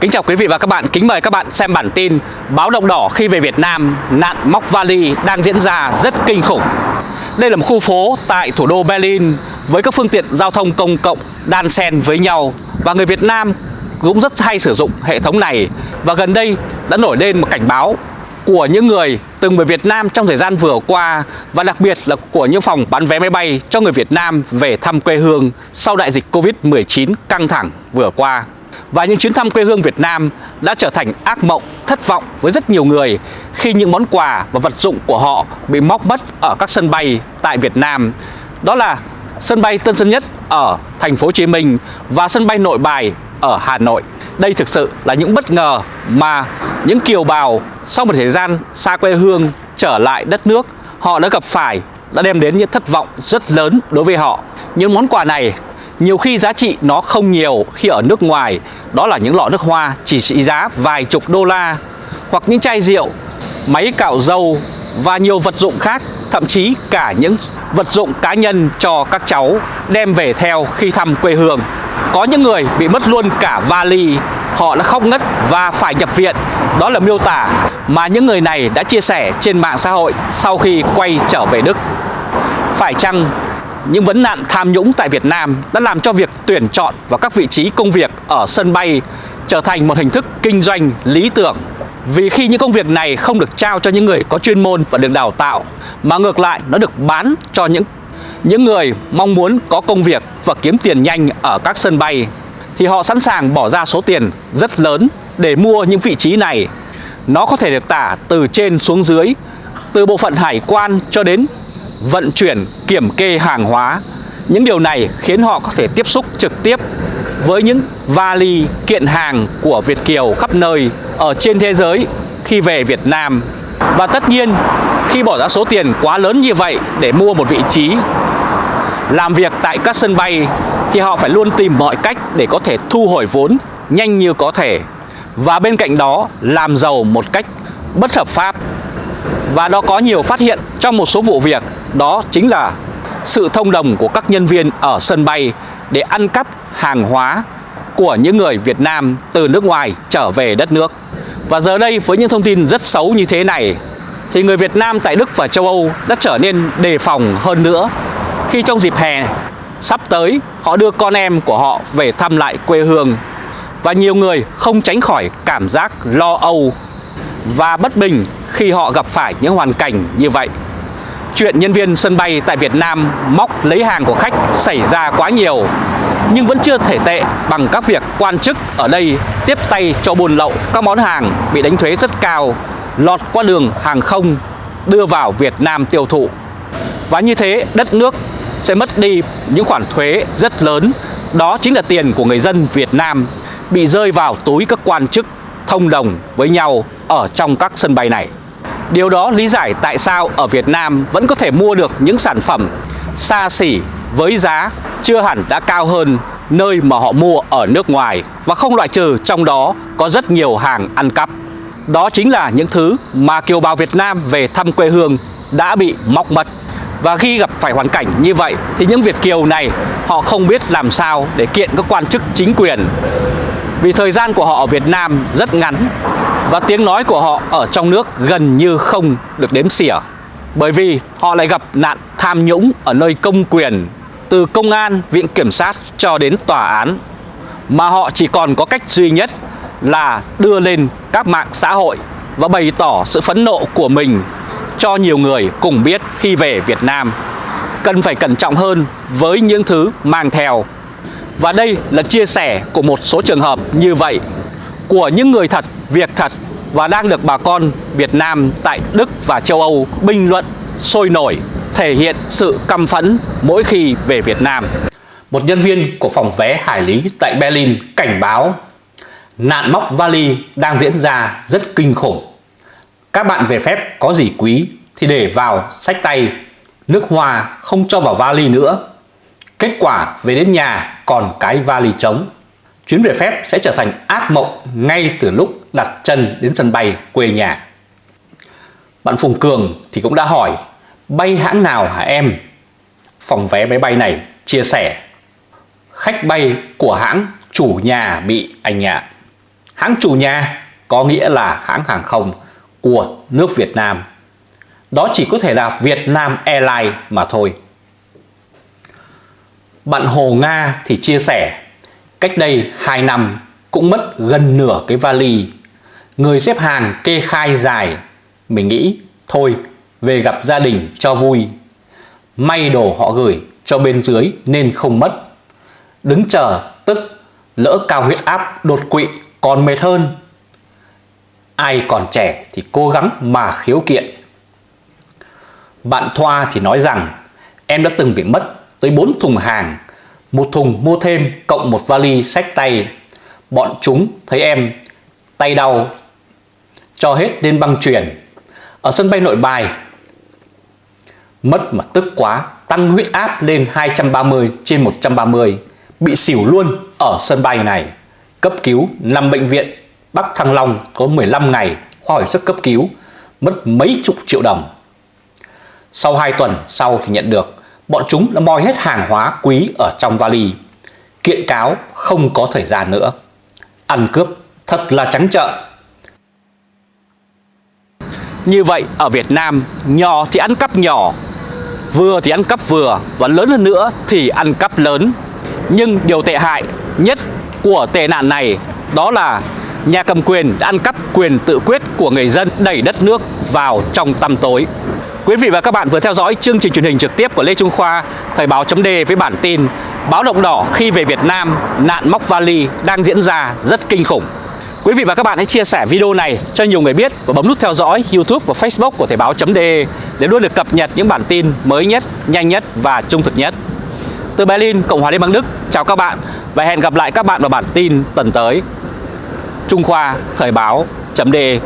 Kính chào quý vị và các bạn, kính mời các bạn xem bản tin Báo động đỏ khi về Việt Nam, nạn móc vali đang diễn ra rất kinh khủng Đây là một khu phố tại thủ đô Berlin với các phương tiện giao thông công cộng đan xen với nhau Và người Việt Nam cũng rất hay sử dụng hệ thống này Và gần đây đã nổi lên một cảnh báo của những người từng về Việt Nam trong thời gian vừa qua và đặc biệt là của những phòng bán vé máy bay cho người Việt Nam về thăm quê hương sau đại dịch Covid-19 căng thẳng vừa qua. Và những chuyến thăm quê hương Việt Nam đã trở thành ác mộng, thất vọng với rất nhiều người khi những món quà và vật dụng của họ bị móc mất ở các sân bay tại Việt Nam. Đó là sân bay Tân Sơn Nhất ở thành phố Hồ Chí Minh và sân bay Nội Bài ở Hà Nội. Đây thực sự là những bất ngờ mà những kiều bào sau một thời gian xa quê hương trở lại đất nước họ đã gặp phải đã đem đến những thất vọng rất lớn đối với họ. Những món quà này nhiều khi giá trị nó không nhiều khi ở nước ngoài đó là những lọ nước hoa chỉ trị giá vài chục đô la hoặc những chai rượu, máy cạo dâu và nhiều vật dụng khác thậm chí cả những vật dụng cá nhân cho các cháu đem về theo khi thăm quê hương. Có những người bị mất luôn cả vali, họ đã khóc ngất và phải nhập viện. Đó là miêu tả mà những người này đã chia sẻ trên mạng xã hội sau khi quay trở về Đức. Phải chăng những vấn nạn tham nhũng tại Việt Nam đã làm cho việc tuyển chọn vào các vị trí công việc ở sân bay trở thành một hình thức kinh doanh lý tưởng. Vì khi những công việc này không được trao cho những người có chuyên môn và được đào tạo, mà ngược lại nó được bán cho những những người mong muốn có công việc và kiếm tiền nhanh ở các sân bay thì họ sẵn sàng bỏ ra số tiền rất lớn để mua những vị trí này. Nó có thể được tả từ trên xuống dưới, từ bộ phận hải quan cho đến vận chuyển, kiểm kê hàng hóa. Những điều này khiến họ có thể tiếp xúc trực tiếp với những vali kiện hàng của Việt Kiều khắp nơi ở trên thế giới khi về Việt Nam. Và tất nhiên khi bỏ ra số tiền quá lớn như vậy để mua một vị trí làm việc tại các sân bay thì họ phải luôn tìm mọi cách để có thể thu hồi vốn nhanh như có thể và bên cạnh đó làm giàu một cách bất hợp pháp và nó có nhiều phát hiện trong một số vụ việc. Đó chính là sự thông đồng của các nhân viên ở sân bay để ăn cắp hàng hóa của những người Việt Nam từ nước ngoài trở về đất nước. Và giờ đây với những thông tin rất xấu như thế này, thì người Việt Nam tại Đức và châu Âu đã trở nên đề phòng hơn nữa. Khi trong dịp hè sắp tới, họ đưa con em của họ về thăm lại quê hương. Và nhiều người không tránh khỏi cảm giác lo âu và bất bình khi họ gặp phải những hoàn cảnh như vậy. Chuyện nhân viên sân bay tại Việt Nam móc lấy hàng của khách xảy ra quá nhiều nhưng vẫn chưa thể tệ bằng các việc quan chức ở đây tiếp tay cho buôn lậu các món hàng bị đánh thuế rất cao lọt qua đường hàng không đưa vào Việt Nam tiêu thụ. Và như thế đất nước sẽ mất đi những khoản thuế rất lớn, đó chính là tiền của người dân Việt Nam bị rơi vào túi các quan chức thông đồng với nhau ở trong các sân bay này. Điều đó lý giải tại sao ở Việt Nam vẫn có thể mua được những sản phẩm xa xỉ với giá chưa hẳn đã cao hơn nơi mà họ mua ở nước ngoài và không loại trừ trong đó có rất nhiều hàng ăn cắp. Đó chính là những thứ mà kiều bào Việt Nam về thăm quê hương đã bị móc mất. Và khi gặp phải hoàn cảnh như vậy thì những Việt Kiều này, họ không biết làm sao để kiện các quan chức chính quyền. Vì thời gian của họ ở Việt Nam rất ngắn và tiếng nói của họ ở trong nước gần như không được đếm xỉa. Bởi vì họ lại gặp nạn tham nhũng ở nơi công quyền từ công an, viện kiểm sát cho đến tòa án mà họ chỉ còn có cách duy nhất là đưa lên các mạng xã hội và bày tỏ sự phẫn nộ của mình cho nhiều người cùng biết khi về Việt Nam. Cần phải cẩn trọng hơn với những thứ mang theo. Và đây là chia sẻ của một số trường hợp như vậy của những người thật, việc thật và đang được bà con Việt Nam tại Đức và châu Âu bình luận sôi nổi, thể hiện sự căm phẫn mỗi khi về Việt Nam. Một nhân viên của phòng vé hải lý tại Berlin cảnh báo nạn móc vali đang diễn ra rất kinh khủng. Các bạn về phép có gì quý thì để vào sách tay, nước hoa không cho vào vali nữa. Kết quả về đến nhà còn cái vali trống. Chuyến về phép sẽ trở thành ác mộng ngay từ lúc đặt chân đến sân bay quê nhà. Bạn Phùng Cường thì cũng đã hỏi, bay hãng nào hả em? Phòng vé máy bay này chia sẻ, khách bay của hãng chủ nhà bị anh ạ. Hãng chủ nhà có nghĩa là hãng hàng không của nước Việt Nam. Đó chỉ có thể là Việt Nam Airlines mà thôi. Bạn Hồ Nga thì chia sẻ, Cách đây 2 năm cũng mất gần nửa cái vali Người xếp hàng kê khai dài. Mình nghĩ, thôi, về gặp gia đình cho vui. May đồ họ gửi cho bên dưới nên không mất. Đứng chờ, tức, lỡ cao huyết áp đột quỵ còn mệt hơn. Ai còn trẻ thì cố gắng mà khiếu kiện. Bạn Thoa thì nói rằng, Em đã từng bị mất tới 4 thùng hàng, một thùng mua thêm cộng một vali sách tay. Bọn chúng thấy em, tay đau cho hết lên băng chuyển. Ở sân bay nội bài, Mất mà tức quá, Tăng huyết áp lên 230 trên 130 Bị xỉu luôn ở sân bay này. Cấp cứu nằm bệnh viện Bắc Thăng Long có 15 ngày khoa hồi sức cấp cứu, Mất mấy chục triệu đồng. Sau 2 tuần, sau thì nhận được, Bọn chúng đã moi hết hàng hóa quý ở trong vali. Kiện cáo không có thời gian nữa. Ăn cướp thật là trắng trợn. Như vậy, ở Việt Nam, Nhỏ thì ăn cắp nhỏ, Vừa thì ăn cắp vừa, Và lớn hơn nữa thì ăn cắp lớn. Nhưng điều tệ hại nhất của tệ nạn này Đó là nhà cầm quyền đã ăn cắp quyền tự quyết của người dân đẩy đất nước vào trong tăm tối. Quý vị và các bạn vừa theo dõi chương trình truyền hình trực tiếp của Lê Trung Khoa, Thời báo chấm với bản tin Báo động đỏ khi về Việt Nam, nạn móc vali đang diễn ra rất kinh khủng. Quý vị và các bạn hãy chia sẻ video này cho nhiều người biết và bấm nút theo dõi YouTube và Facebook của Thời báo.de để luôn được cập nhật những bản tin mới nhất, nhanh nhất và trung thực nhất. Từ Berlin, Cộng hòa Liên bang Đức, chào các bạn và hẹn gặp lại các bạn vào bản tin tuần tới. Trung Khoa Thời báo.de